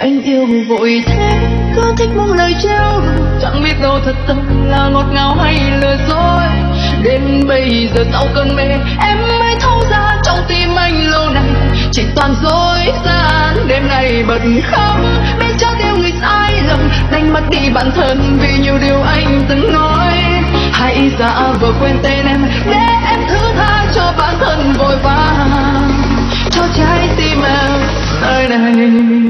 anh yêu vội thế, cứ thích buông lời treo chẳng biết đâu thật tâm là ngọt ngào hay lừa dối. Đến bây giờ sau cơn mê, em mới thấu ra trong tim anh lâu nay. Chỉ toàn dối gian, đêm nay bật khóc biết cho yêu người sai lầm, đánh mất đi bản thân vì nhiều điều anh từng nói. Hãy giả vờ quên tên em, để em thứ tha cho bản thân vội vàng. Cho trái tim em nơi này.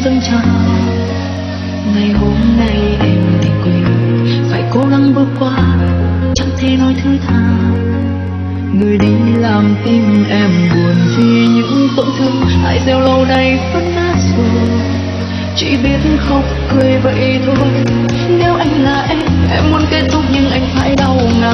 Dâng trào. Ngày hôm nay em thì quên, phải cố gắng bước qua, chẳng thể nói thứ tha. Người đi làm tim em buồn vì những tổn thương. Hãy gieo lâu nay vẫn nát rồi chỉ biết khóc cười vậy thôi. Nếu anh là em em muốn kết thúc nhưng anh phải đau ngàn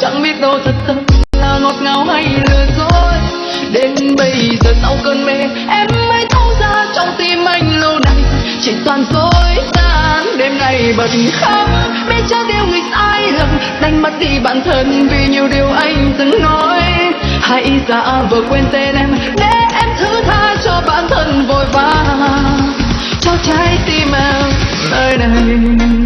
chẳng biết đâu thật tâm là ngọt ngào hay lừa dối. Đến bây giờ sau cơn mê, em mới thấu ra trong tim anh lâu nay chỉ toàn dối gian, đêm nay bật khóc. Biết cho điều người sai lầm, đánh mất đi bản thân vì nhiều điều anh từng nói. Hãy giả vờ quên tên em, để em thứ tha cho bản thân vội vàng. Cho trái tim em nơi này.